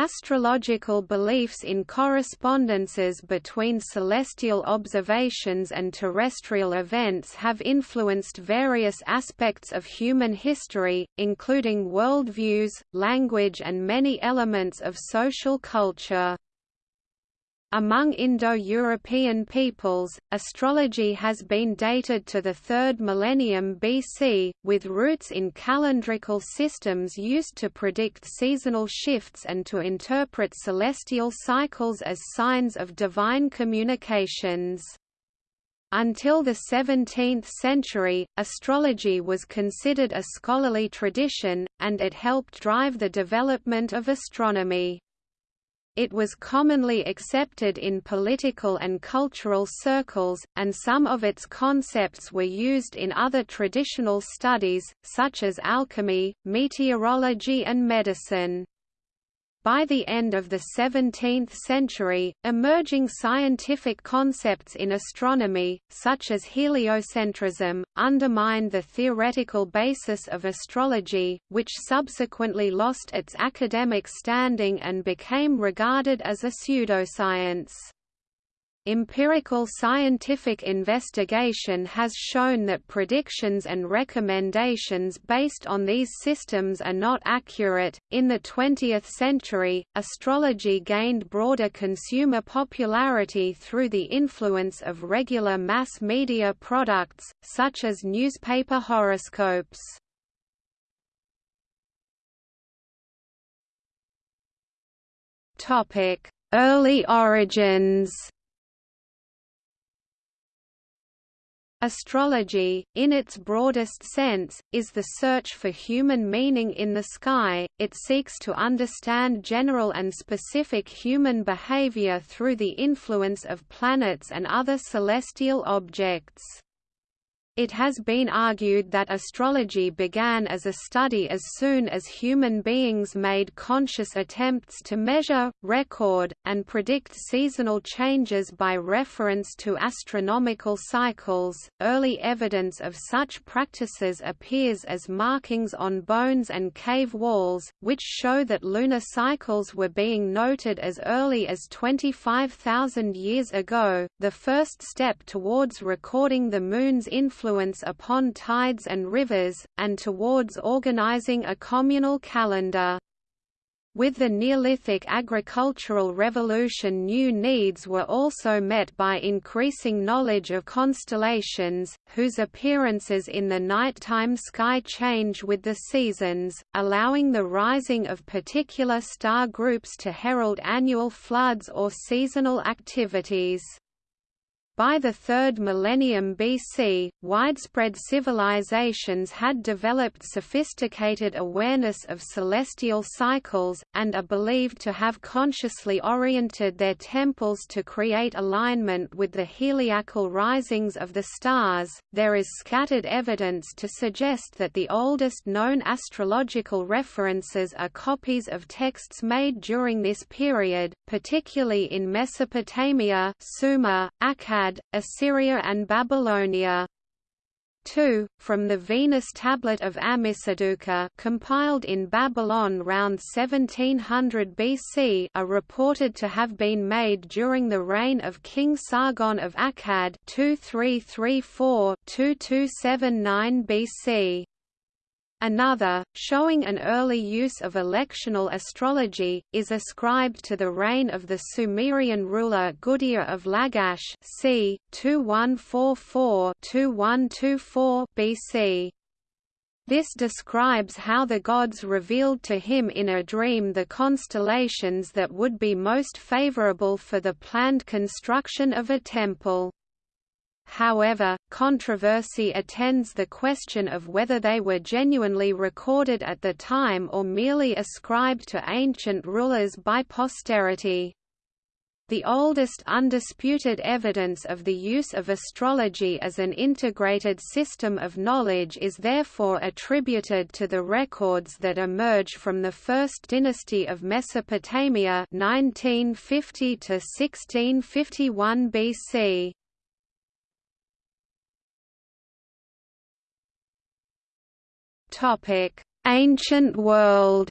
Astrological beliefs in correspondences between celestial observations and terrestrial events have influenced various aspects of human history, including worldviews, language and many elements of social culture. Among Indo-European peoples, astrology has been dated to the 3rd millennium BC, with roots in calendrical systems used to predict seasonal shifts and to interpret celestial cycles as signs of divine communications. Until the 17th century, astrology was considered a scholarly tradition, and it helped drive the development of astronomy. It was commonly accepted in political and cultural circles, and some of its concepts were used in other traditional studies, such as alchemy, meteorology and medicine. By the end of the 17th century, emerging scientific concepts in astronomy, such as heliocentrism, undermined the theoretical basis of astrology, which subsequently lost its academic standing and became regarded as a pseudoscience. Empirical scientific investigation has shown that predictions and recommendations based on these systems are not accurate. In the 20th century, astrology gained broader consumer popularity through the influence of regular mass media products, such as newspaper horoscopes. Early origins Astrology, in its broadest sense, is the search for human meaning in the sky, it seeks to understand general and specific human behavior through the influence of planets and other celestial objects. It has been argued that astrology began as a study as soon as human beings made conscious attempts to measure, record, and predict seasonal changes by reference to astronomical cycles. Early evidence of such practices appears as markings on bones and cave walls, which show that lunar cycles were being noted as early as 25,000 years ago. The first step towards recording the moon's influence influence upon tides and rivers, and towards organizing a communal calendar. With the Neolithic agricultural revolution new needs were also met by increasing knowledge of constellations, whose appearances in the nighttime sky change with the seasons, allowing the rising of particular star groups to herald annual floods or seasonal activities. By the 3rd millennium BC, widespread civilizations had developed sophisticated awareness of celestial cycles, and are believed to have consciously oriented their temples to create alignment with the heliacal risings of the stars. There is scattered evidence to suggest that the oldest known astrological references are copies of texts made during this period, particularly in Mesopotamia, Sumer, Akkad, Assyria and Babylonia. 2. From the Venus tablet of Ammisaduqa compiled in Babylon round 1700 BC are reported to have been made during the reign of King Sargon of Akkad 2334-2279 BC. Another, showing an early use of electional astrology, is ascribed to the reign of the Sumerian ruler Gudea of Lagash c. 2144–2124 BC. This describes how the gods revealed to him in a dream the constellations that would be most favorable for the planned construction of a temple. However, controversy attends the question of whether they were genuinely recorded at the time or merely ascribed to ancient rulers by posterity. The oldest undisputed evidence of the use of astrology as an integrated system of knowledge is therefore attributed to the records that emerge from the First Dynasty of Mesopotamia 1950 to 1651 BC. Topic: Ancient world.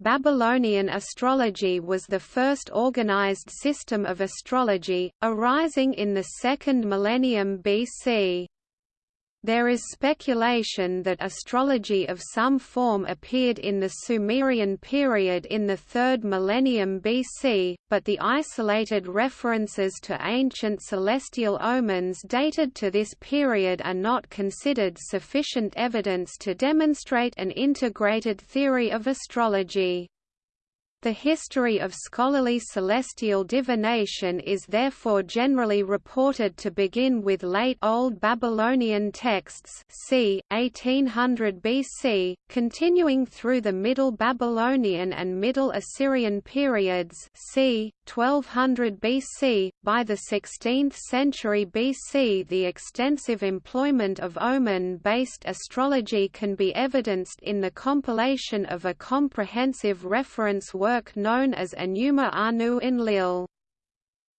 Babylonian astrology was the first organized system of astrology, arising in the second millennium BC. There is speculation that astrology of some form appeared in the Sumerian period in the 3rd millennium BC, but the isolated references to ancient celestial omens dated to this period are not considered sufficient evidence to demonstrate an integrated theory of astrology. The history of scholarly celestial divination is therefore generally reported to begin with late Old Babylonian texts c. 1800 BC, continuing through the Middle Babylonian and Middle Assyrian periods c. 1200 BC. By the 16th century BC the extensive employment of omen-based astrology can be evidenced in the compilation of a comprehensive reference work known as Enuma Anu Enlil.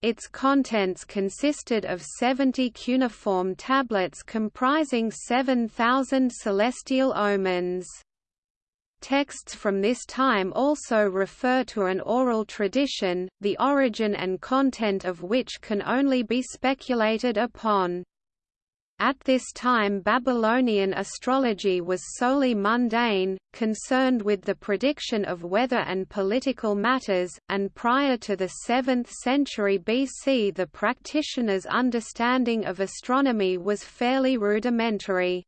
Its contents consisted of 70 cuneiform tablets comprising 7,000 celestial omens. Texts from this time also refer to an oral tradition, the origin and content of which can only be speculated upon. At this time Babylonian astrology was solely mundane, concerned with the prediction of weather and political matters, and prior to the 7th century BC the practitioner's understanding of astronomy was fairly rudimentary.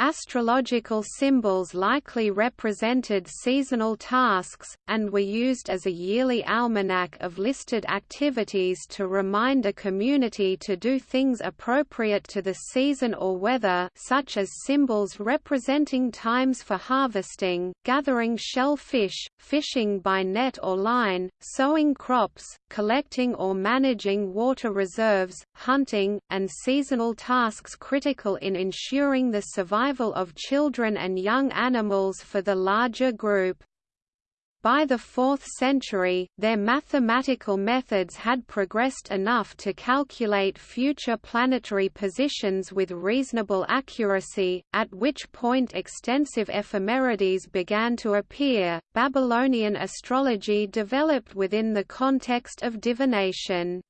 Astrological symbols likely represented seasonal tasks, and were used as a yearly almanac of listed activities to remind a community to do things appropriate to the season or weather such as symbols representing times for harvesting, gathering shellfish, fishing by net or line, sowing crops, collecting or managing water reserves, hunting, and seasonal tasks critical in ensuring the survival survival of children and young animals for the larger group. By the 4th century, their mathematical methods had progressed enough to calculate future planetary positions with reasonable accuracy, at which point extensive ephemerides began to appear. Babylonian astrology developed within the context of divination.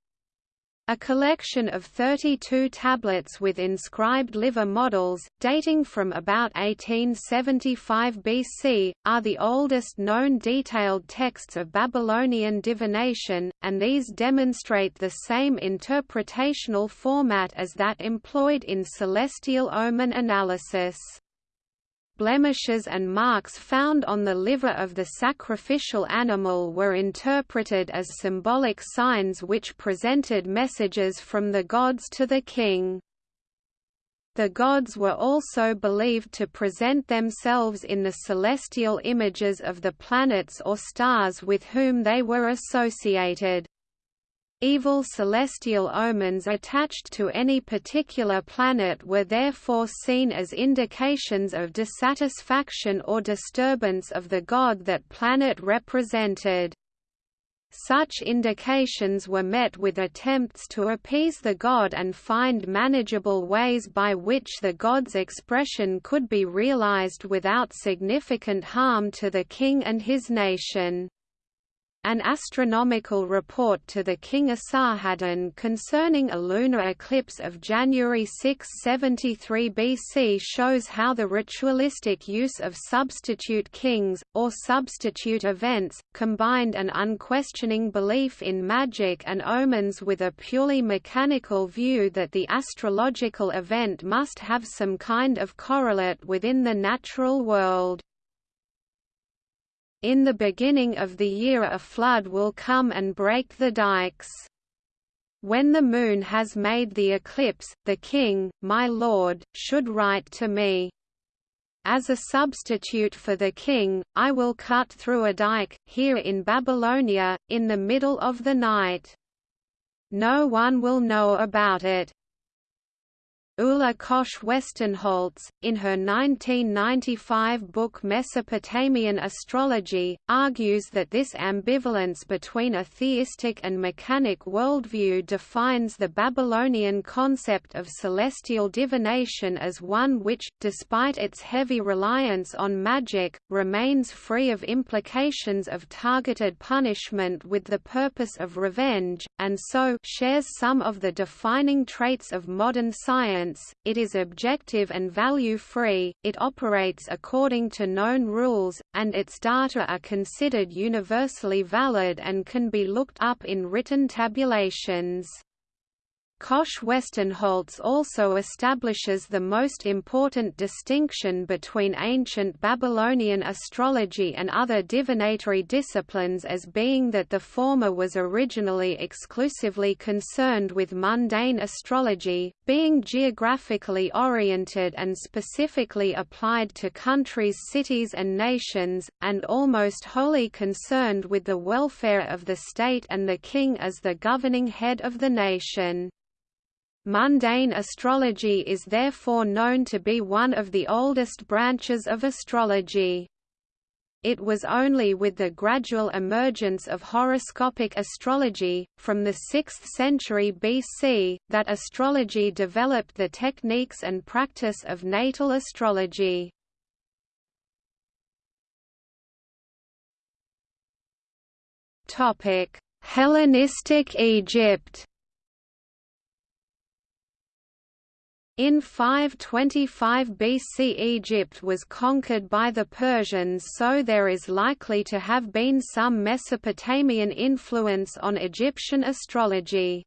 A collection of 32 tablets with inscribed liver models, dating from about 1875 BC, are the oldest known detailed texts of Babylonian divination, and these demonstrate the same interpretational format as that employed in celestial omen analysis blemishes and marks found on the liver of the sacrificial animal were interpreted as symbolic signs which presented messages from the gods to the king. The gods were also believed to present themselves in the celestial images of the planets or stars with whom they were associated. Evil celestial omens attached to any particular planet were therefore seen as indications of dissatisfaction or disturbance of the god that planet represented. Such indications were met with attempts to appease the god and find manageable ways by which the god's expression could be realized without significant harm to the king and his nation. An astronomical report to the king Esarhaddon concerning a lunar eclipse of January 673 BC shows how the ritualistic use of substitute kings, or substitute events, combined an unquestioning belief in magic and omens with a purely mechanical view that the astrological event must have some kind of correlate within the natural world. In the beginning of the year a flood will come and break the dikes. When the moon has made the eclipse, the king, my lord, should write to me. As a substitute for the king, I will cut through a dike, here in Babylonia, in the middle of the night. No one will know about it. Ulla Koch Westenholz, in her 1995 book Mesopotamian Astrology, argues that this ambivalence between a theistic and mechanic worldview defines the Babylonian concept of celestial divination as one which, despite its heavy reliance on magic, remains free of implications of targeted punishment with the purpose of revenge, and so shares some of the defining traits of modern science it is objective and value-free, it operates according to known rules, and its data are considered universally valid and can be looked up in written tabulations. Koch Westenholz also establishes the most important distinction between ancient Babylonian astrology and other divinatory disciplines as being that the former was originally exclusively concerned with mundane astrology, being geographically oriented and specifically applied to countries cities and nations, and almost wholly concerned with the welfare of the state and the king as the governing head of the nation. Mundane astrology is therefore known to be one of the oldest branches of astrology. It was only with the gradual emergence of horoscopic astrology, from the 6th century BC, that astrology developed the techniques and practice of natal astrology. Hellenistic Egypt In 525 BC Egypt was conquered by the Persians so there is likely to have been some Mesopotamian influence on Egyptian astrology.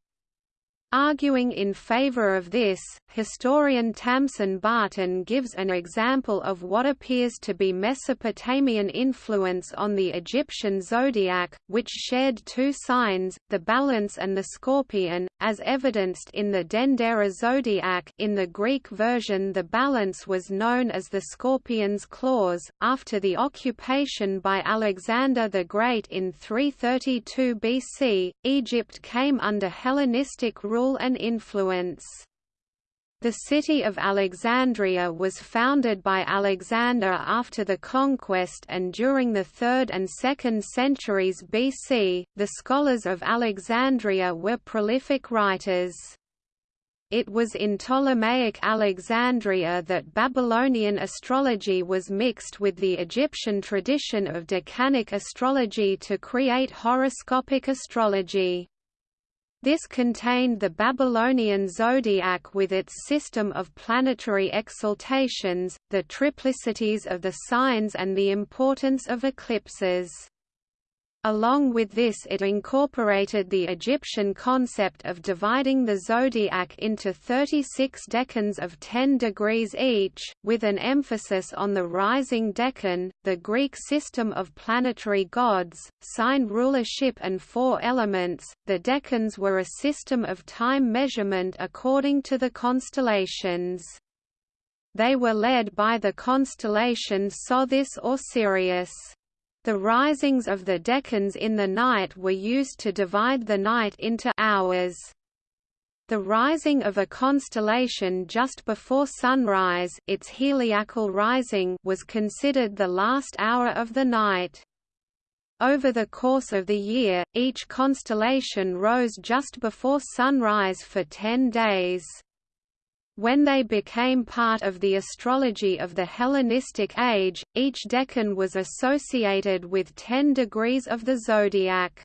Arguing in favor of this, historian Tamsin Barton gives an example of what appears to be Mesopotamian influence on the Egyptian zodiac, which shared two signs, the balance and the scorpion, as evidenced in the Dendera zodiac in the Greek version the balance was known as the scorpion's claws. After the occupation by Alexander the Great in 332 BC, Egypt came under Hellenistic rule rule and influence. The city of Alexandria was founded by Alexander after the conquest and during the 3rd and 2nd centuries BC, the scholars of Alexandria were prolific writers. It was in Ptolemaic Alexandria that Babylonian astrology was mixed with the Egyptian tradition of decanic astrology to create horoscopic astrology. This contained the Babylonian zodiac with its system of planetary exaltations, the triplicities of the signs and the importance of eclipses. Along with this it incorporated the Egyptian concept of dividing the zodiac into 36 decans of 10 degrees each, with an emphasis on the rising decan, the Greek system of planetary gods, sign rulership and four elements. The decans were a system of time measurement according to the constellations. They were led by the constellation Sothis or Sirius. The risings of the decans in the night were used to divide the night into hours. The rising of a constellation just before sunrise its heliacal rising was considered the last hour of the night. Over the course of the year, each constellation rose just before sunrise for ten days. When they became part of the astrology of the Hellenistic age, each decan was associated with ten degrees of the zodiac.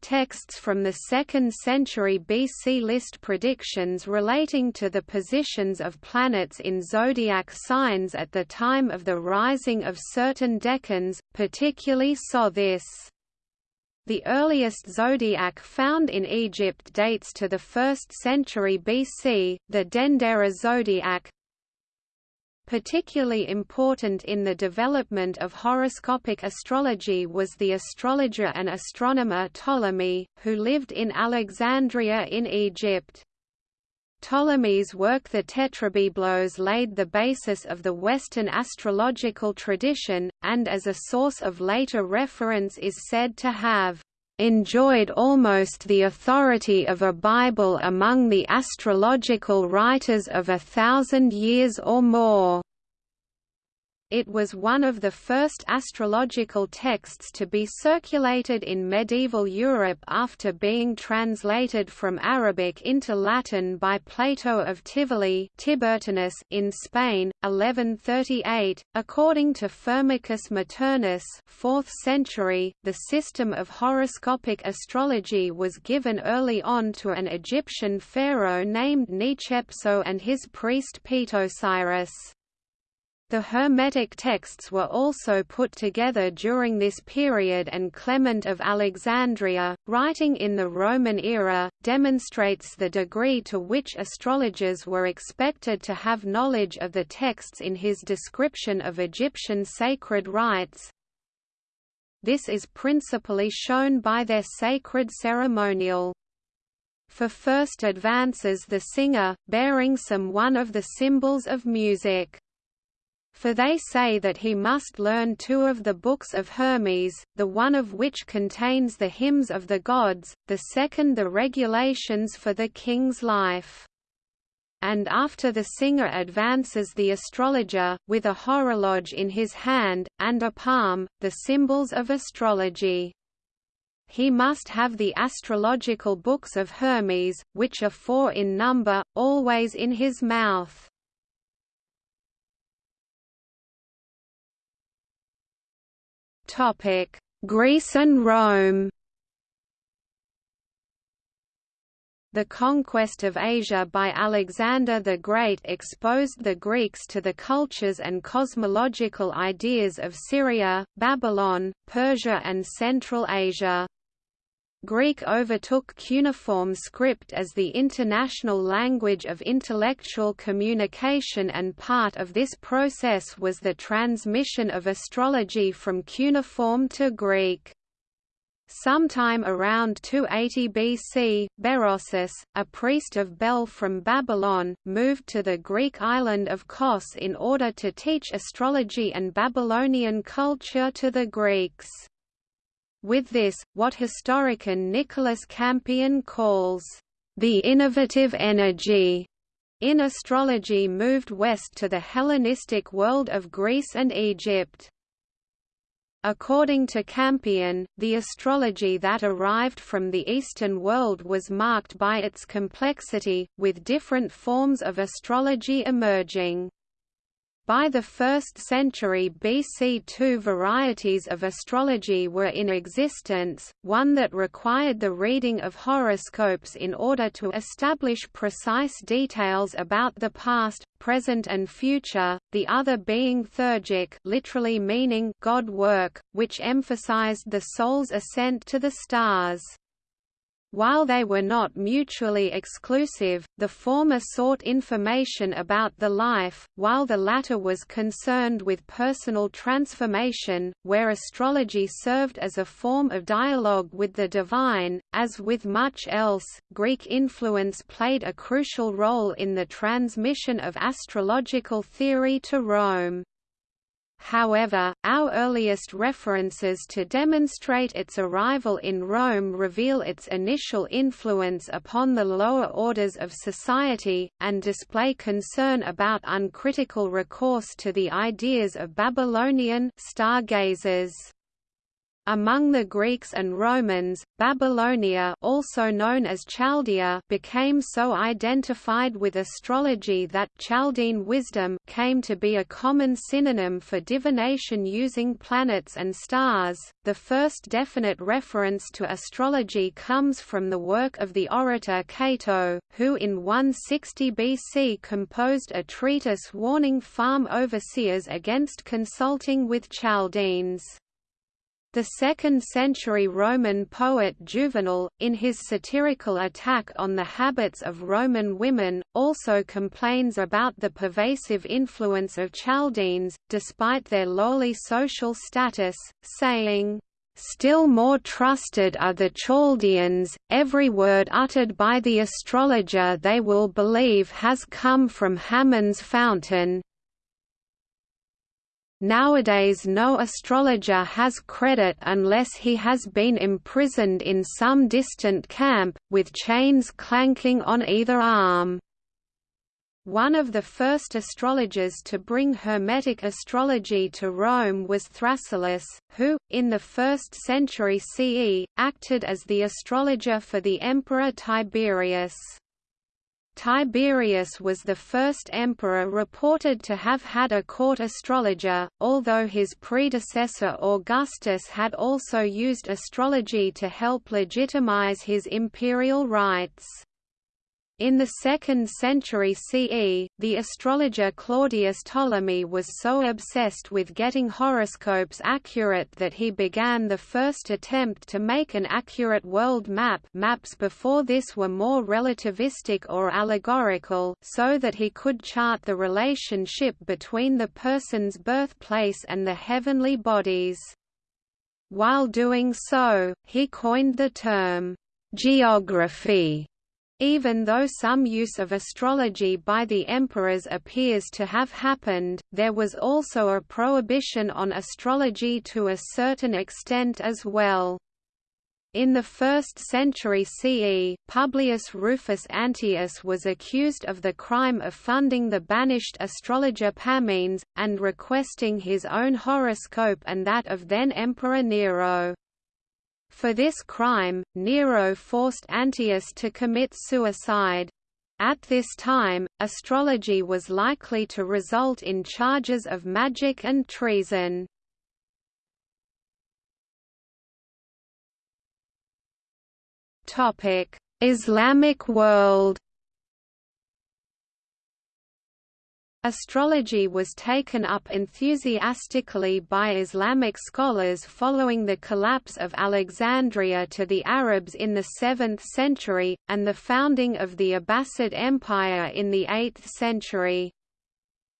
Texts from the 2nd century BC list predictions relating to the positions of planets in zodiac signs at the time of the rising of certain decans, particularly Sothis. The earliest zodiac found in Egypt dates to the 1st century BC, the Dendera zodiac. Particularly important in the development of horoscopic astrology was the astrologer and astronomer Ptolemy, who lived in Alexandria in Egypt. Ptolemy's work The Tetrabiblos laid the basis of the Western astrological tradition, and as a source of later reference is said to have enjoyed almost the authority of a Bible among the astrological writers of a thousand years or more. It was one of the first astrological texts to be circulated in medieval Europe after being translated from Arabic into Latin by Plato of Tivoli Tiburtinus in Spain, 1138. According to Firmicus Maternus 4th century, the system of horoscopic astrology was given early on to an Egyptian pharaoh named Nechepso and his priest Petosiris. The Hermetic texts were also put together during this period and Clement of Alexandria, writing in the Roman era, demonstrates the degree to which astrologers were expected to have knowledge of the texts in his description of Egyptian sacred rites. This is principally shown by their sacred ceremonial. For first advances the singer, bearing some one of the symbols of music for they say that he must learn two of the books of Hermes, the one of which contains the hymns of the gods, the second the regulations for the king's life. And after the singer advances the astrologer, with a horologe in his hand, and a palm, the symbols of astrology. He must have the astrological books of Hermes, which are four in number, always in his mouth. Topic: Greece and Rome. The conquest of Asia by Alexander the Great exposed the Greeks to the cultures and cosmological ideas of Syria, Babylon, Persia and Central Asia. Greek overtook cuneiform script as the international language of intellectual communication and part of this process was the transmission of astrology from cuneiform to Greek. Sometime around 280 BC, Berosus, a priest of Bel from Babylon, moved to the Greek island of Kos in order to teach astrology and Babylonian culture to the Greeks. With this, what historian Nicholas Campion calls the innovative energy in astrology moved west to the Hellenistic world of Greece and Egypt. According to Campion, the astrology that arrived from the Eastern world was marked by its complexity, with different forms of astrology emerging. By the 1st century BC two varieties of astrology were in existence, one that required the reading of horoscopes in order to establish precise details about the past, present and future, the other being theurgic literally meaning God work, which emphasized the soul's ascent to the stars. While they were not mutually exclusive, the former sought information about the life, while the latter was concerned with personal transformation, where astrology served as a form of dialogue with the divine. As with much else, Greek influence played a crucial role in the transmission of astrological theory to Rome. However, our earliest references to demonstrate its arrival in Rome reveal its initial influence upon the lower orders of society, and display concern about uncritical recourse to the ideas of Babylonian stargazers. Among the Greeks and Romans, Babylonia also known as Chaldea became so identified with astrology that Chaldean wisdom came to be a common synonym for divination using planets and stars. The first definite reference to astrology comes from the work of the orator Cato, who in 160 BC composed a treatise warning farm overseers against consulting with Chaldeans. The second-century Roman poet Juvenal, in his satirical attack on the habits of Roman women, also complains about the pervasive influence of Chaldeans, despite their lowly social status, saying, Still more trusted are the Chaldeans, every word uttered by the astrologer they will believe has come from Hammon's fountain, Nowadays no astrologer has credit unless he has been imprisoned in some distant camp, with chains clanking on either arm. One of the first astrologers to bring Hermetic astrology to Rome was Thrasyllus, who, in the 1st century CE, acted as the astrologer for the Emperor Tiberius. Tiberius was the first emperor reported to have had a court astrologer, although his predecessor Augustus had also used astrology to help legitimize his imperial rights. In the 2nd century CE, the astrologer Claudius Ptolemy was so obsessed with getting horoscopes accurate that he began the first attempt to make an accurate world map maps before this were more relativistic or allegorical so that he could chart the relationship between the person's birthplace and the heavenly bodies. While doing so, he coined the term, geography even though some use of astrology by the emperors appears to have happened, there was also a prohibition on astrology to a certain extent as well. In the 1st century CE, Publius Rufus Anteius was accused of the crime of funding the banished astrologer Pammenes, and requesting his own horoscope and that of then Emperor Nero. For this crime, Nero forced Anteius to commit suicide. At this time, astrology was likely to result in charges of magic and treason. Islamic world Astrology was taken up enthusiastically by Islamic scholars following the collapse of Alexandria to the Arabs in the 7th century, and the founding of the Abbasid Empire in the 8th century.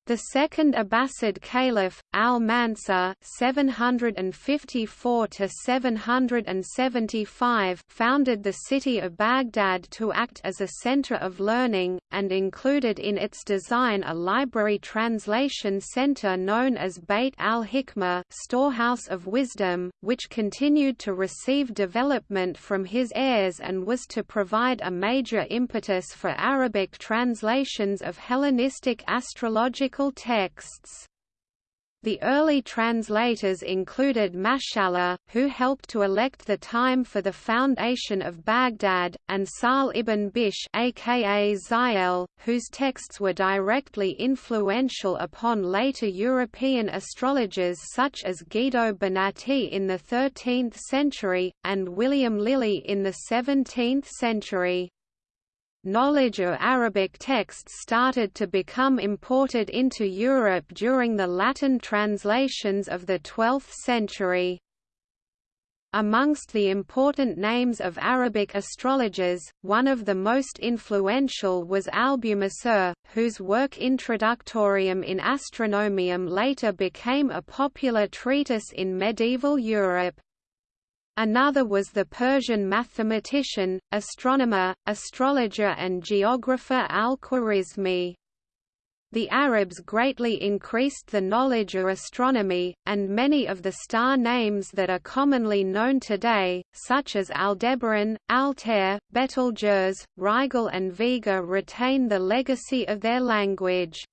The second Abbasid Caliph, al-Mansur (754–775), founded the city of Baghdad to act as a center of learning, and included in its design a library translation center known as Beit al-Hikmah (Storehouse of Wisdom), which continued to receive development from his heirs and was to provide a major impetus for Arabic translations of Hellenistic astrological texts. The early translators included Mashallah, who helped to elect the time for the foundation of Baghdad, and Sahl ibn Bishr aka Zayel, whose texts were directly influential upon later European astrologers such as Guido Bonatti in the 13th century, and William Lilly in the 17th century knowledge of Arabic texts started to become imported into Europe during the Latin translations of the 12th century. Amongst the important names of Arabic astrologers, one of the most influential was Albumasur, whose work Introductorium in Astronomium later became a popular treatise in medieval Europe. Another was the Persian mathematician, astronomer, astrologer and geographer al-Khwarizmi. The Arabs greatly increased the knowledge of astronomy, and many of the star names that are commonly known today, such as Aldebaran, Altair, Betelgeuse, Rigel and Vega retain the legacy of their language.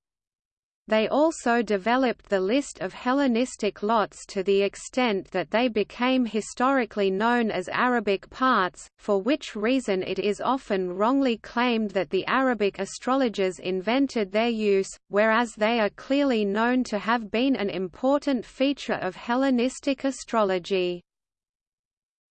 They also developed the list of Hellenistic lots to the extent that they became historically known as Arabic parts, for which reason it is often wrongly claimed that the Arabic astrologers invented their use, whereas they are clearly known to have been an important feature of Hellenistic astrology.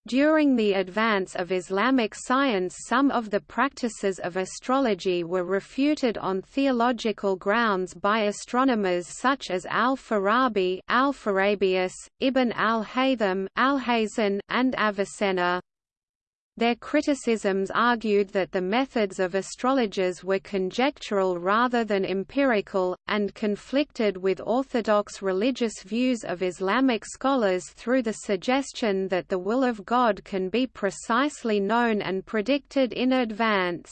During the advance of Islamic science some of the practices of astrology were refuted on theological grounds by astronomers such as al-Farabi Alpharabius, Ibn al-Haytham al and Avicenna. Their criticisms argued that the methods of astrologers were conjectural rather than empirical, and conflicted with orthodox religious views of Islamic scholars through the suggestion that the will of God can be precisely known and predicted in advance.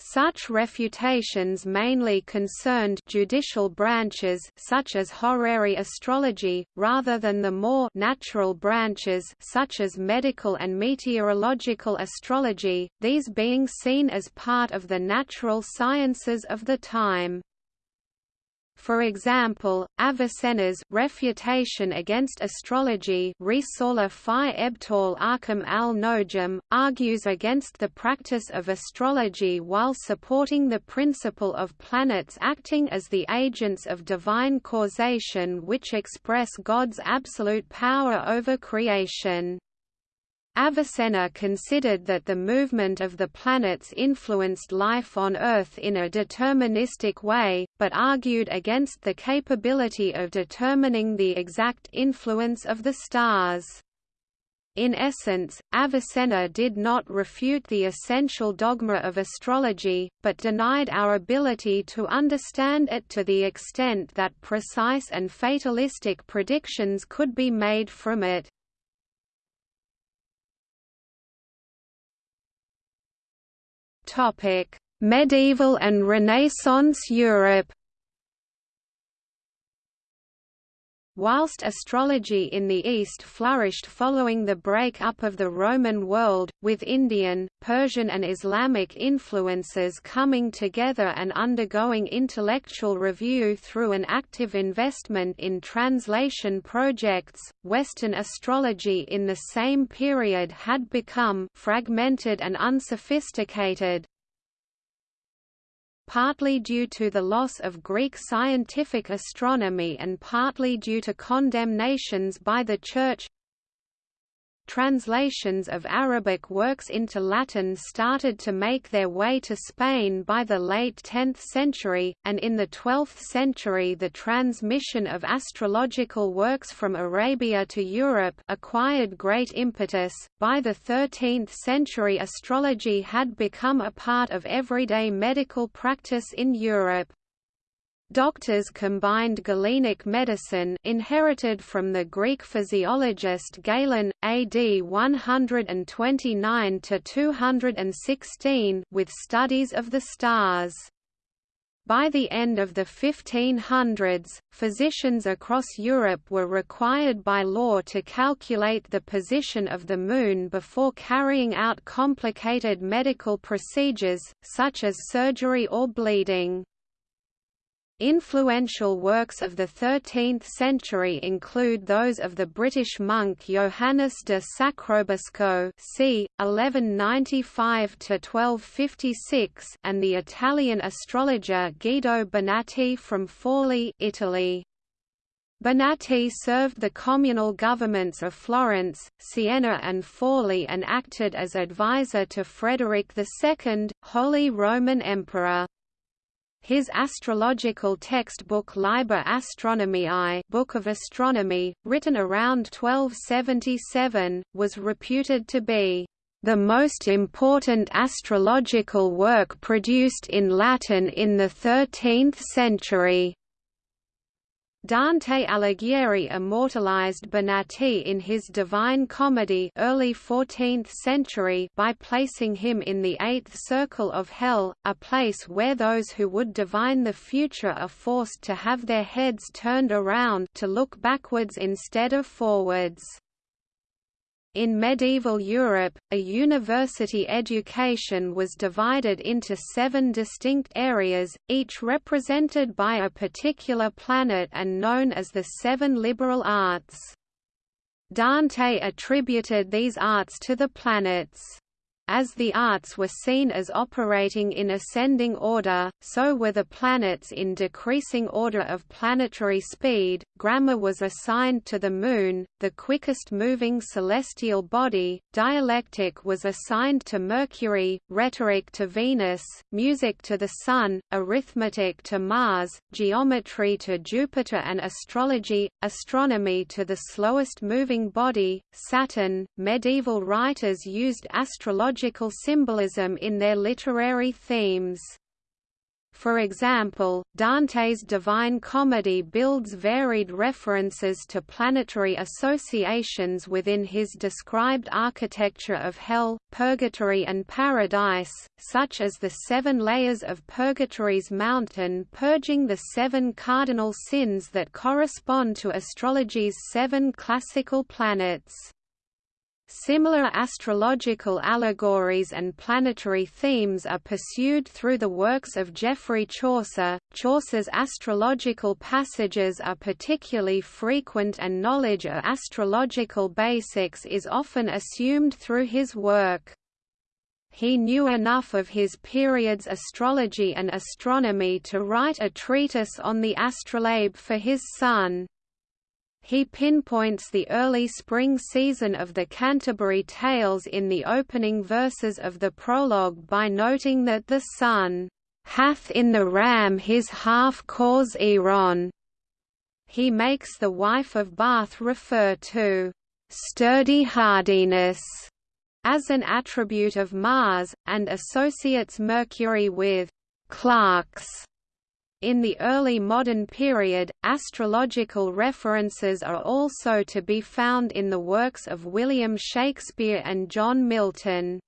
Such refutations mainly concerned judicial branches such as horary astrology, rather than the more natural branches such as medical and meteorological astrology, these being seen as part of the natural sciences of the time. For example, Avicenna's refutation against astrology Risala ebtal al-Nojum, argues against the practice of astrology while supporting the principle of planets acting as the agents of divine causation which express God's absolute power over creation. Avicenna considered that the movement of the planets influenced life on Earth in a deterministic way, but argued against the capability of determining the exact influence of the stars. In essence, Avicenna did not refute the essential dogma of astrology, but denied our ability to understand it to the extent that precise and fatalistic predictions could be made from it. Medieval and Renaissance Europe. Whilst astrology in the East flourished following the break-up of the Roman world, with Indian, Persian and Islamic influences coming together and undergoing intellectual review through an active investment in translation projects, Western astrology in the same period had become fragmented and unsophisticated, partly due to the loss of Greek scientific astronomy and partly due to condemnations by the Church translations of Arabic works into Latin started to make their way to Spain by the late 10th century, and in the 12th century the transmission of astrological works from Arabia to Europe acquired great impetus. By the 13th century astrology had become a part of everyday medical practice in Europe. Doctors combined Galenic medicine inherited from the Greek physiologist Galen, AD 129–216 with studies of the stars. By the end of the 1500s, physicians across Europe were required by law to calculate the position of the Moon before carrying out complicated medical procedures, such as surgery or bleeding. Influential works of the 13th century include those of the British monk Johannes de Sacrobosco c. 1195–1256 and the Italian astrologer Guido Bonatti from Forli Italy. Bonatti served the communal governments of Florence, Siena and Forli and acted as advisor to Frederick II, Holy Roman Emperor. His astrological textbook Liber Astronomiae Book of Astronomy, written around 1277, was reputed to be the most important astrological work produced in Latin in the 13th century. Dante Alighieri immortalized Bonatti in his Divine Comedy early 14th century by placing him in the eighth circle of hell, a place where those who would divine the future are forced to have their heads turned around to look backwards instead of forwards. In medieval Europe, a university education was divided into seven distinct areas, each represented by a particular planet and known as the seven liberal arts. Dante attributed these arts to the planets. As the arts were seen as operating in ascending order, so were the planets in decreasing order of planetary speed. Grammar was assigned to the Moon, the quickest moving celestial body, dialectic was assigned to Mercury, rhetoric to Venus, music to the Sun, arithmetic to Mars, geometry to Jupiter, and astrology, astronomy to the slowest moving body, Saturn. Medieval writers used astrology symbolism in their literary themes. For example, Dante's Divine Comedy builds varied references to planetary associations within his described architecture of hell, purgatory and paradise, such as the seven layers of purgatory's mountain purging the seven cardinal sins that correspond to astrology's seven classical planets. Similar astrological allegories and planetary themes are pursued through the works of Geoffrey Chaucer. Chaucer's astrological passages are particularly frequent and knowledge of astrological basics is often assumed through his work. He knew enough of his period's astrology and astronomy to write a treatise on the astrolabe for his son. He pinpoints the early spring season of the Canterbury Tales in the opening verses of the prologue by noting that the sun hath in the ram his half cause Eron. He makes the wife of Bath refer to sturdy hardiness as an attribute of Mars, and associates Mercury with clerks in the early modern period, astrological references are also to be found in the works of William Shakespeare and John Milton.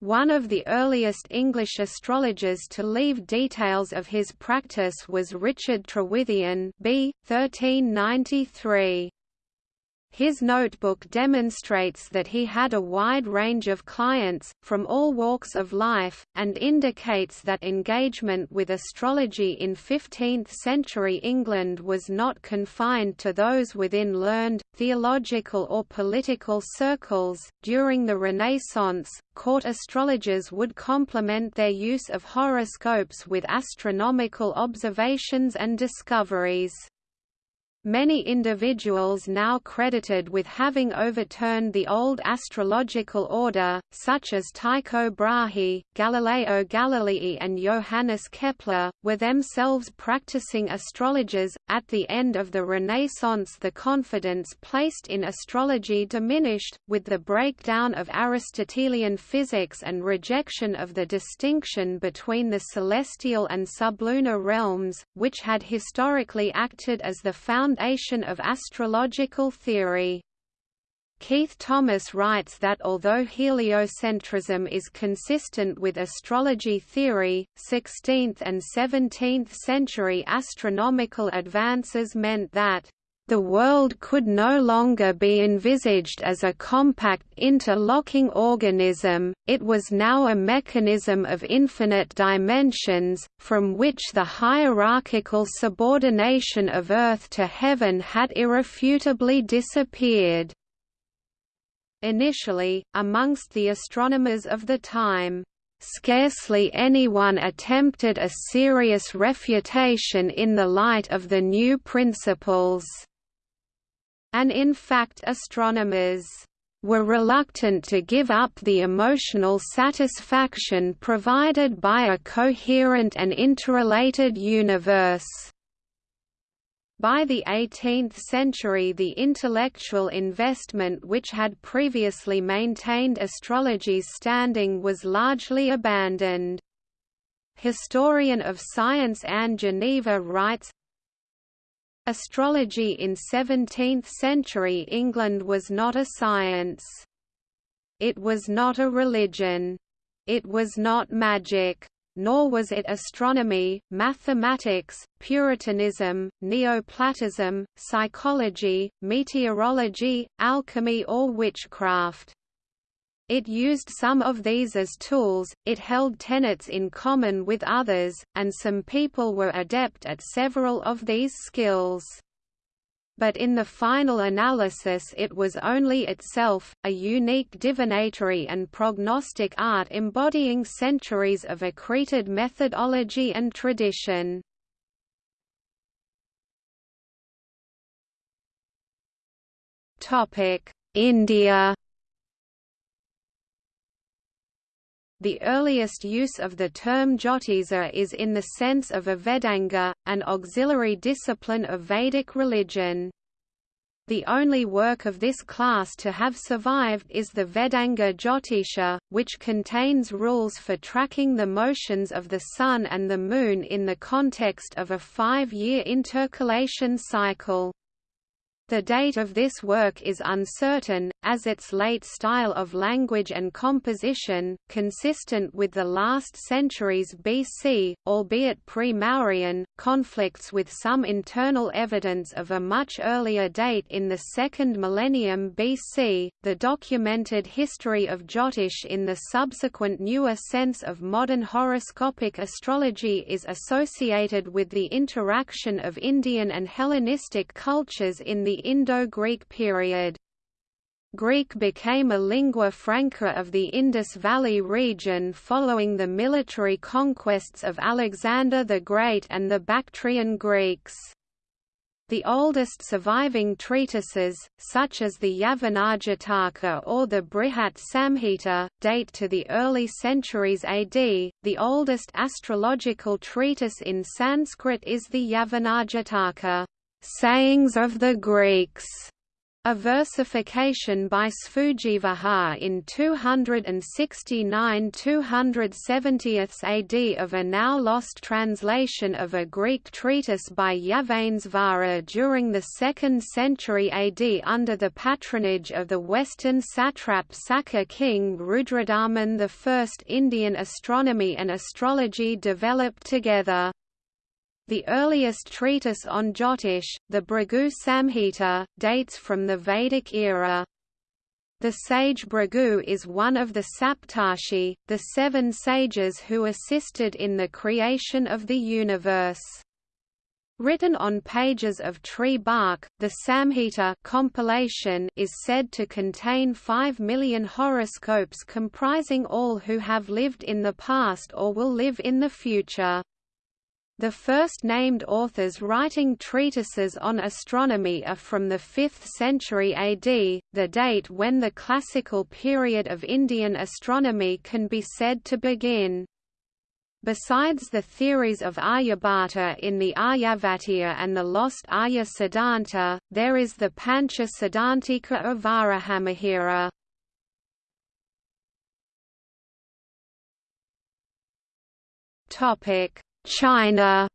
One of the earliest English astrologers to leave details of his practice was Richard Trewythian b. 1393. His notebook demonstrates that he had a wide range of clients, from all walks of life, and indicates that engagement with astrology in 15th-century England was not confined to those within learned, theological or political circles. During the Renaissance, court astrologers would complement their use of horoscopes with astronomical observations and discoveries. Many individuals now credited with having overturned the old astrological order, such as Tycho Brahe, Galileo Galilei, and Johannes Kepler, were themselves practicing astrologers. At the end of the Renaissance, the confidence placed in astrology diminished, with the breakdown of Aristotelian physics and rejection of the distinction between the celestial and sublunar realms, which had historically acted as the foundation foundation of astrological theory. Keith Thomas writes that although heliocentrism is consistent with astrology theory, 16th and 17th century astronomical advances meant that the world could no longer be envisaged as a compact interlocking organism, it was now a mechanism of infinite dimensions, from which the hierarchical subordination of earth to heaven had irrefutably disappeared. Initially, amongst the astronomers of the time, Scarcely anyone attempted a serious refutation in the light of the new principles and in fact astronomers were reluctant to give up the emotional satisfaction provided by a coherent and interrelated universe. By the 18th century the intellectual investment which had previously maintained astrology's standing was largely abandoned. Historian of science Anne Geneva writes, Astrology in 17th-century England was not a science. It was not a religion. It was not magic. Nor was it astronomy, mathematics, Puritanism, Neoplatonism, psychology, meteorology, alchemy or witchcraft. It used some of these as tools, it held tenets in common with others, and some people were adept at several of these skills. But in the final analysis it was only itself, a unique divinatory and prognostic art embodying centuries of accreted methodology and tradition. India The earliest use of the term Jyotisa is in the sense of a Vedanga, an auxiliary discipline of Vedic religion. The only work of this class to have survived is the Vedanga Jyotisha, which contains rules for tracking the motions of the Sun and the Moon in the context of a five-year intercalation cycle. The date of this work is uncertain, as its late style of language and composition, consistent with the last centuries BC, albeit pre-Mauryan, conflicts with some internal evidence of a much earlier date in the second millennium BC. The documented history of Jyotish in the subsequent newer sense of modern horoscopic astrology is associated with the interaction of Indian and Hellenistic cultures in the Indo-Greek period. Greek became a lingua franca of the Indus Valley region following the military conquests of Alexander the Great and the Bactrian Greeks. The oldest surviving treatises, such as the Yavanajataka or the Brihat Samhita, date to the early centuries AD. The oldest astrological treatise in Sanskrit is the Yavanajataka. Sayings of the Greeks, a versification by Sphujidhvaja in 269–270 AD of a now lost translation of a Greek treatise by Yavanesvara during the 2nd century AD under the patronage of the western satrap Saka king Rudradaman I. Indian astronomy and astrology developed together. The earliest treatise on Jyotish, the Bhrigu Samhita, dates from the Vedic era. The sage Bhrigu is one of the Saptarshi, the seven sages who assisted in the creation of the universe. Written on pages of tree bark, the Samhita compilation is said to contain 5 million horoscopes comprising all who have lived in the past or will live in the future. The first named authors writing treatises on astronomy are from the 5th century AD, the date when the classical period of Indian astronomy can be said to begin. Besides the theories of Aryabhata in the Aryabhatiya and the lost Arya Siddhanta, there is the Pancha Siddhantika of Varahamihira. Topic China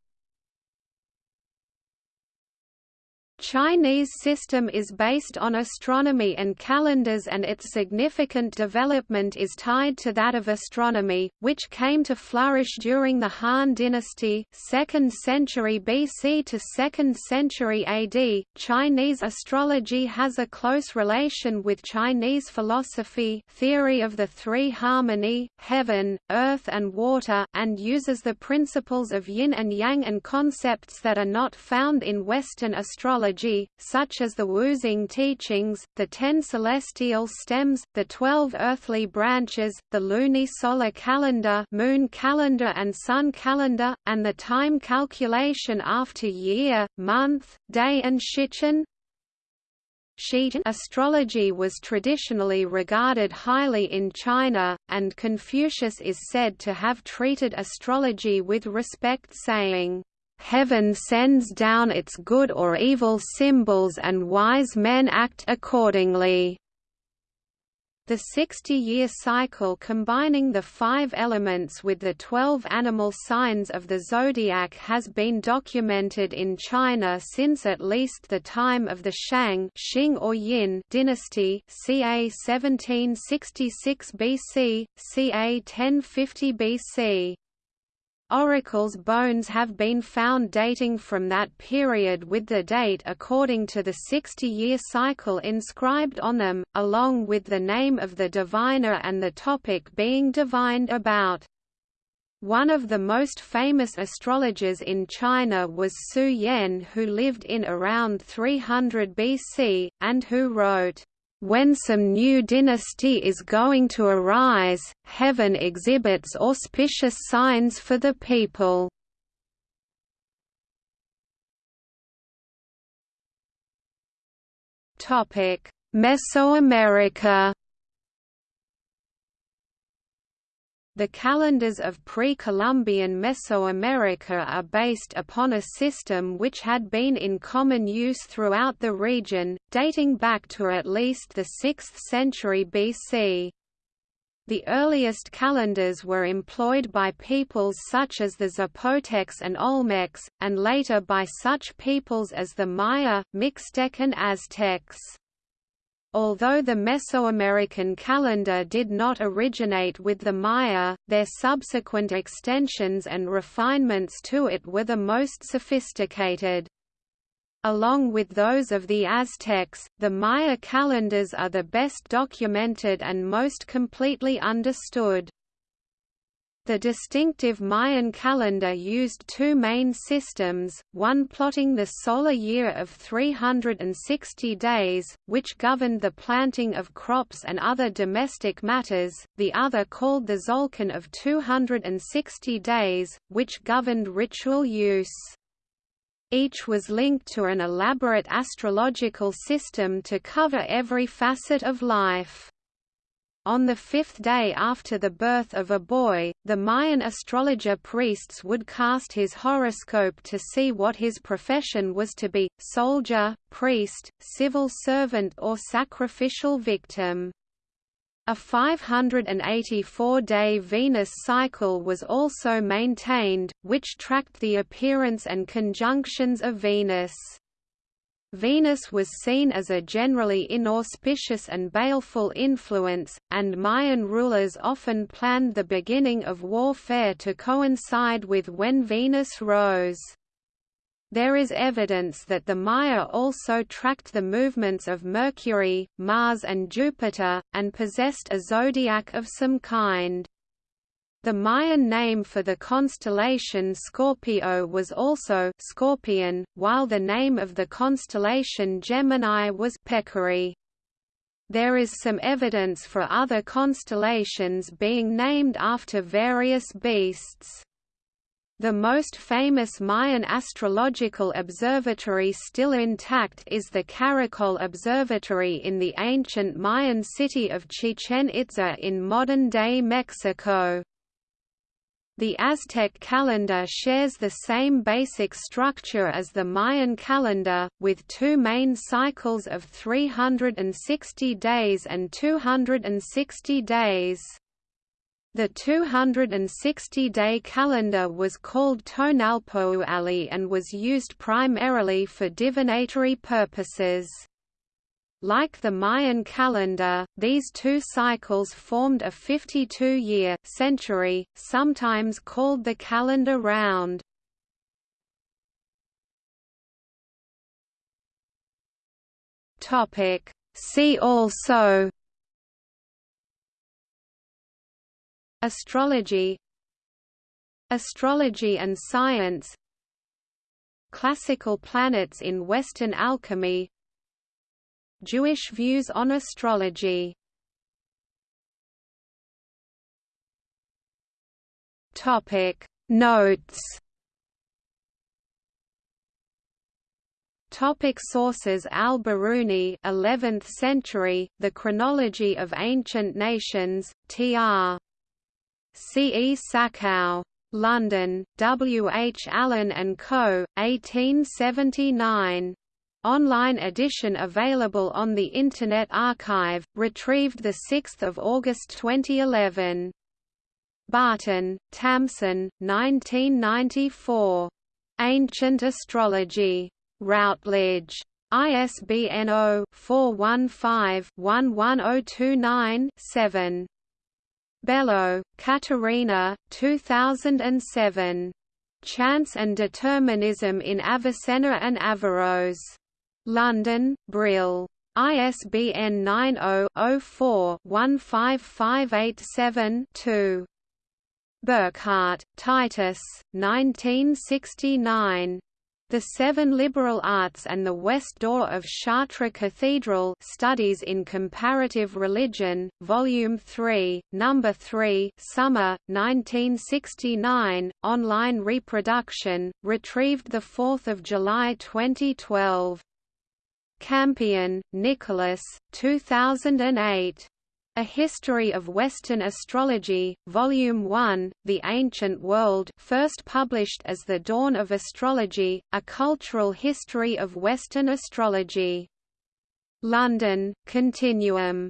Chinese system is based on astronomy and calendars and its significant development is tied to that of astronomy, which came to flourish during the Han dynasty 2nd century BC to 2nd century AD. Chinese astrology has a close relation with Chinese philosophy theory of the three harmony, heaven, earth and water, and uses the principles of yin and yang and concepts that are not found in Western astrology such as the Wuxing teachings, the ten celestial stems, the twelve earthly branches, the lunisolar calendar moon calendar and sun calendar, and the time calculation after year, month, day and shichen. Astrology was traditionally regarded highly in China, and Confucius is said to have treated astrology with respect saying, Heaven sends down its good or evil symbols and wise men act accordingly. The 60-year cycle combining the five elements with the 12 animal signs of the zodiac has been documented in China since at least the time of the Shang Xing or Yin dynasty ca 1766 BC, ca 1050 BC. Oracles' bones have been found dating from that period with the date according to the 60-year cycle inscribed on them, along with the name of the diviner and the topic being divined about. One of the most famous astrologers in China was Su Yan who lived in around 300 BC, and who wrote, when some new dynasty is going to arise, heaven exhibits auspicious signs for the people. Mesoamerica The calendars of pre-Columbian Mesoamerica are based upon a system which had been in common use throughout the region, dating back to at least the 6th century BC. The earliest calendars were employed by peoples such as the Zapotecs and Olmecs, and later by such peoples as the Maya, Mixtec and Aztecs. Although the Mesoamerican calendar did not originate with the Maya, their subsequent extensions and refinements to it were the most sophisticated. Along with those of the Aztecs, the Maya calendars are the best documented and most completely understood. The distinctive Mayan calendar used two main systems, one plotting the solar year of 360 days, which governed the planting of crops and other domestic matters, the other called the Tzolk'in of 260 days, which governed ritual use. Each was linked to an elaborate astrological system to cover every facet of life. On the fifth day after the birth of a boy, the Mayan astrologer priests would cast his horoscope to see what his profession was to be, soldier, priest, civil servant or sacrificial victim. A 584-day Venus cycle was also maintained, which tracked the appearance and conjunctions of Venus. Venus was seen as a generally inauspicious and baleful influence, and Mayan rulers often planned the beginning of warfare to coincide with when Venus rose. There is evidence that the Maya also tracked the movements of Mercury, Mars and Jupiter, and possessed a zodiac of some kind. The Mayan name for the constellation Scorpio was also Scorpion, while the name of the constellation Gemini was Peccary. There is some evidence for other constellations being named after various beasts. The most famous Mayan astrological observatory still intact is the Caracol Observatory in the ancient Mayan city of Chichen Itza in modern-day Mexico. The Aztec calendar shares the same basic structure as the Mayan calendar, with two main cycles of 360 days and 260 days. The 260-day calendar was called Tonalpohualli and was used primarily for divinatory purposes. Like the Mayan calendar, these two cycles formed a 52-year century, sometimes called the calendar round. Topic See also Astrology Astrology and science Classical planets in Western alchemy Jewish views on astrology Topic Notes Topic sources Al-Biruni 11th century The Chronology of Ancient Nations Tr C. E. Sachau. London, W. H. Allen and Co., 1879. Online edition available on the Internet Archive, retrieved 6 August 2011. Barton, Tamsin, 1994. Ancient Astrology. Routledge. ISBN 0-415-11029-7. Belo, Catarina, 2007. Chance and Determinism in Avicenna and Averroes. London, Brill. ISBN 90-04-15587-2. Burckhardt, Titus, 1969. The Seven Liberal Arts and the West Door of Chartres Cathedral Studies in Comparative Religion, Volume 3, Number 3 Summer, 1969, online reproduction, retrieved 4 July 2012. Campion, Nicholas, 2008. A History of Western Astrology, Volume 1, The Ancient World first published as The Dawn of Astrology, A Cultural History of Western Astrology. London, Continuum.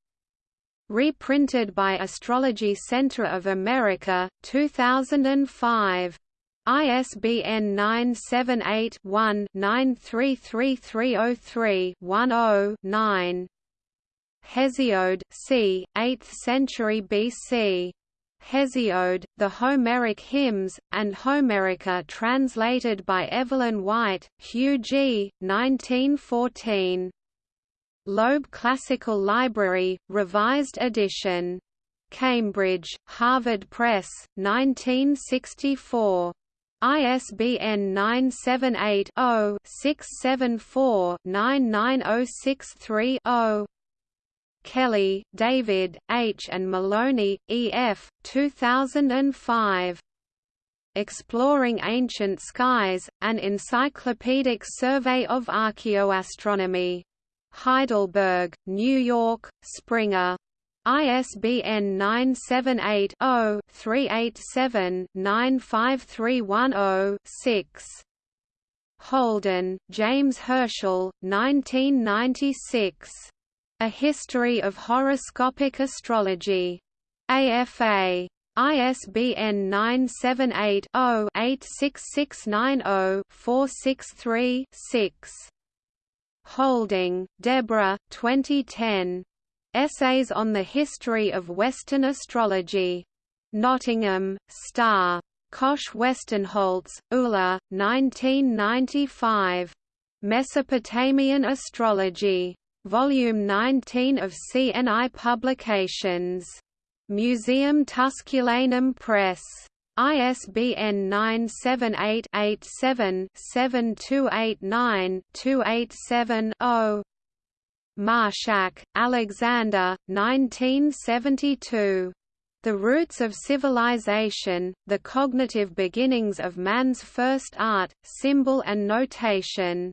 Reprinted by Astrology Center of America, 2005. ISBN 978 one 933303 10 9 Hesiod c. 8th century BC. Hesiod, the Homeric Hymns, and Homerica translated by Evelyn White, Hugh G., 1914. Loeb Classical Library, Revised Edition. Cambridge, Harvard Press, 1964. ISBN 978-0-674-99063-0 Kelly, David, H. and Milone, E. F., 2005. Exploring Ancient Skies, An Encyclopedic Survey of Archaeoastronomy. Heidelberg, New York, Springer. ISBN 978-0-387-95310-6. Holden, James Herschel, 1996. A History of Horoscopic Astrology. AFA. ISBN 978 0 86690 463 6. Houlding, Deborah 2010. Essays on the History of Western Astrology. Nottingham, Star. Koch Westenholz, Ulla, 1995. Mesopotamian Astrology. Volume 19 of CNI Publications. Museum Tusculanum Press. ISBN 978-87-7289-287-0 Marshack, Alexander, 1972. The Roots of Civilization, The Cognitive Beginnings of Man's First Art, Symbol and Notation.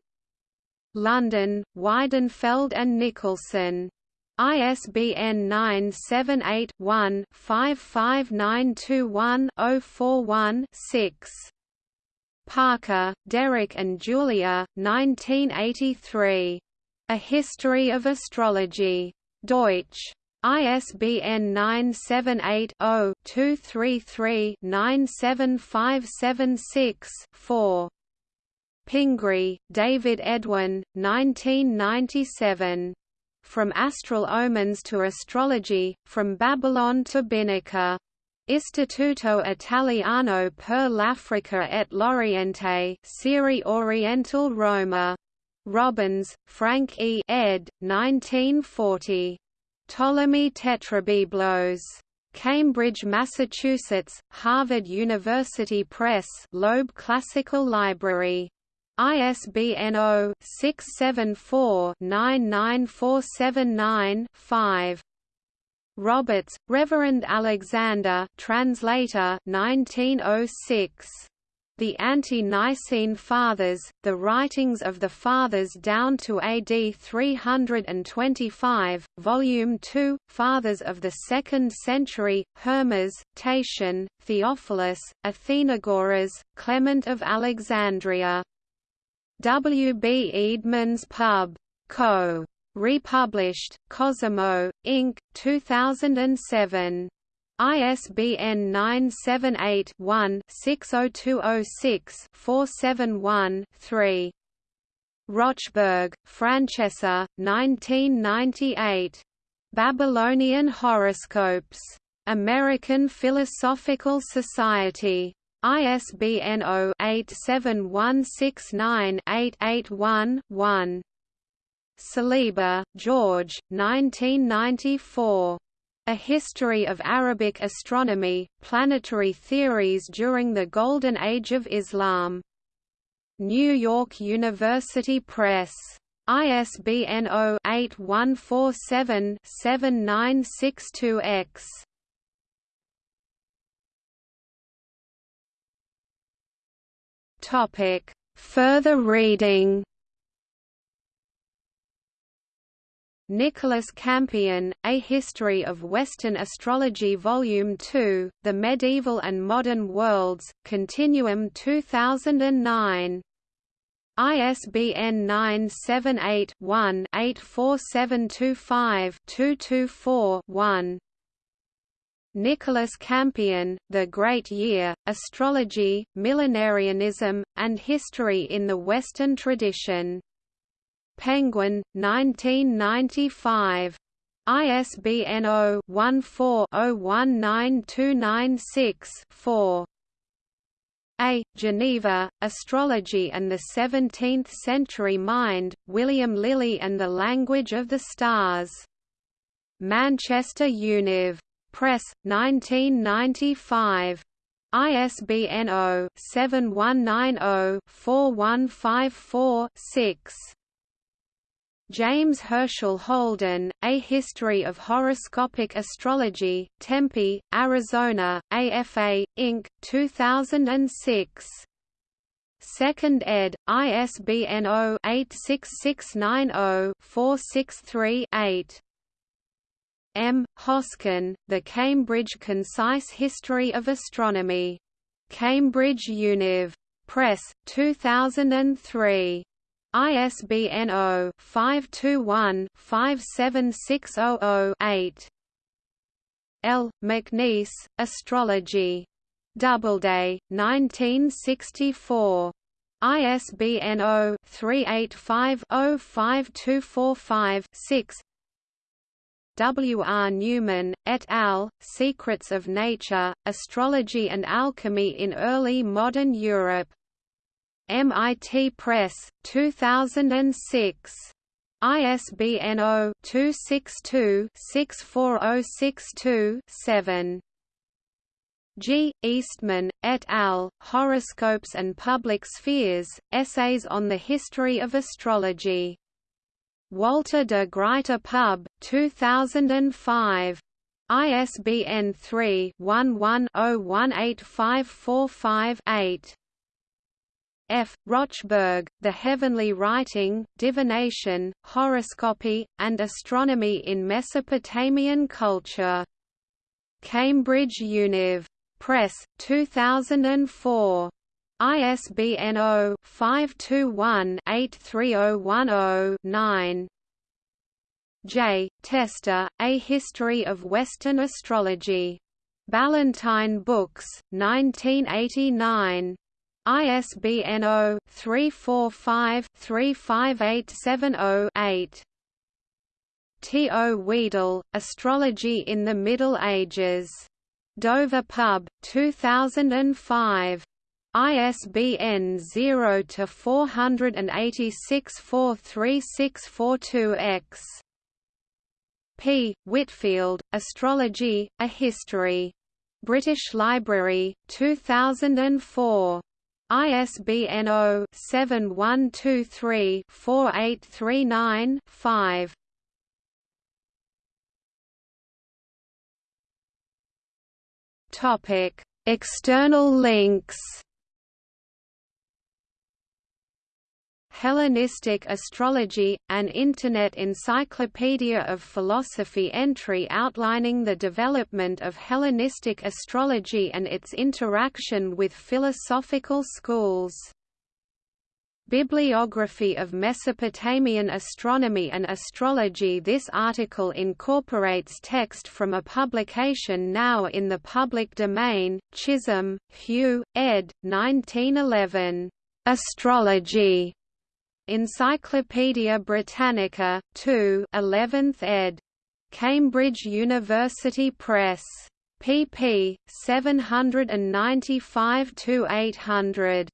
London, Weidenfeld and Nicolson. ISBN 978-1-55921-041-6. Parker, Derek and Julia, 1983. A History of Astrology. Deutsch. ISBN 978-0-233-97576-4. Pingree, David Edwin, 1997. From Astral Omens to Astrology, From Babylon to Bikaner. Istituto Italiano per l'Africa et l'Oriente Serie Oriental Roma. Robbins, Frank E. ed. 1940. Ptolemy Tetrabiblos. Cambridge, Massachusetts, Harvard University Press Loeb Classical Library. ISBN 0-674-99479-5. Roberts, Reverend Alexander translator 1906. The Ante-Nicene Fathers, The Writings of the Fathers down to AD 325, Volume 2, Fathers of the Second Century, Hermes, Tatian, Theophilus, Athenagoras, Clement of Alexandria W. B. Eerdmans Pub. Co. Republished, Cosimo, Inc., 2007. ISBN 978-1-60206-471-3. Rochberg, Francesca, 1998. Babylonian Horoscopes. American Philosophical Society. ISBN 0-87169-881-1. Saliba, George, 1994. A History of Arabic Astronomy, Planetary Theories During the Golden Age of Islam. New York University Press. ISBN 0-8147-7962-X. Topic: Further reading. Nicholas Campion, A History of Western Astrology Volume 2, The Medieval and Modern Worlds, Continuum 2009. ISBN 978 one 84725 224 one Nicholas Campion, The Great Year, Astrology, Millenarianism, and History in the Western Tradition. Penguin, 1995. ISBN 0-14-019296-4. A. Geneva, Astrology and the Seventeenth-Century Mind, William Lilly and the Language of the Stars. Manchester Univ. Press, 1995. ISBN 0-7190-4154-6. James Herschel Holden, A History of Horoscopic Astrology, Tempe, Arizona, AFA, Inc., 2006. 2nd ed., ISBN 0-86690-463-8. M. Hoskin, The Cambridge Concise History of Astronomy. Cambridge Univ. Press, 2003. ISBN 0-521-57600-8. L. MacNeice, Astrology. Doubleday, 1964. ISBN 0-385-05245-6 W. R. Newman, et al., Secrets of Nature, Astrology and Alchemy in Early Modern Europe. MIT Press, 2006. ISBN 0-262-64062-7. G. Oestmann, et al., Horoscopes and Public Spheres, Essays on the History of Astrology. Walter de Gruyter Pub, 2005. ISBN 3-11-018545-8. F. Rochberg, The Heavenly Writing, Divination, Horoscopy, and Astronomy in Mesopotamian Culture. Cambridge Univ. Press, 2004. ISBN 0-521-83010-9. J. Tester, A History of Western Astrology. Ballantine Books, 1989. ISBN 0-345-35870-8. T. O. Wedel, Astrology in the Middle Ages. Dover Pub, 2005. ISBN 0-486-43642-X. P. Whitfield, Astrology, A History. British Library, 2004. ISBN 0-7123-4839-5. Topic: External links. Hellenistic Astrology, an Internet encyclopedia of philosophy entry outlining the development of Hellenistic astrology and its interaction with philosophical schools Bibliography of Mesopotamian Astronomy and Astrology This article incorporates text from a publication now in the public domain, Chisholm, Hugh, ed. 1911. Astrology. Encyclopædia Britannica, 2 11th ed. Cambridge University Press. pp. 795–800.